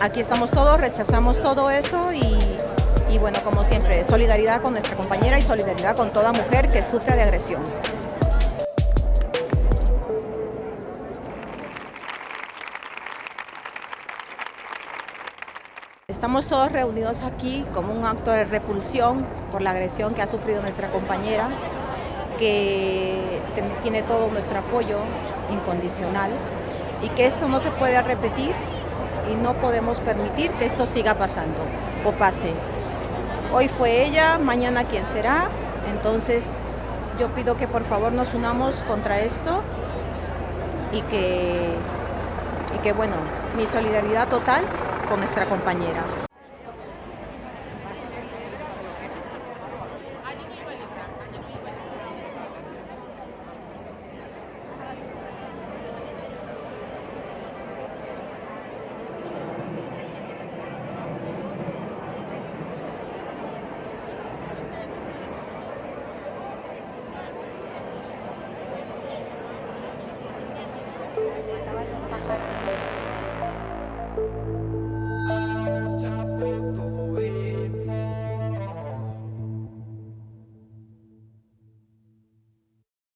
aquí estamos todos, rechazamos todo eso y, bueno, como siempre, solidaridad con nuestra compañera y solidaridad con toda mujer que sufre de agresión. Estamos todos reunidos aquí como un acto de repulsión por la agresión que ha sufrido nuestra compañera, que tiene todo nuestro apoyo incondicional y que esto no se puede repetir y no podemos permitir que esto siga pasando o pase. Hoy fue ella, mañana quién será, entonces yo pido que por favor nos unamos contra esto y que, y que bueno, mi solidaridad total con nuestra compañera.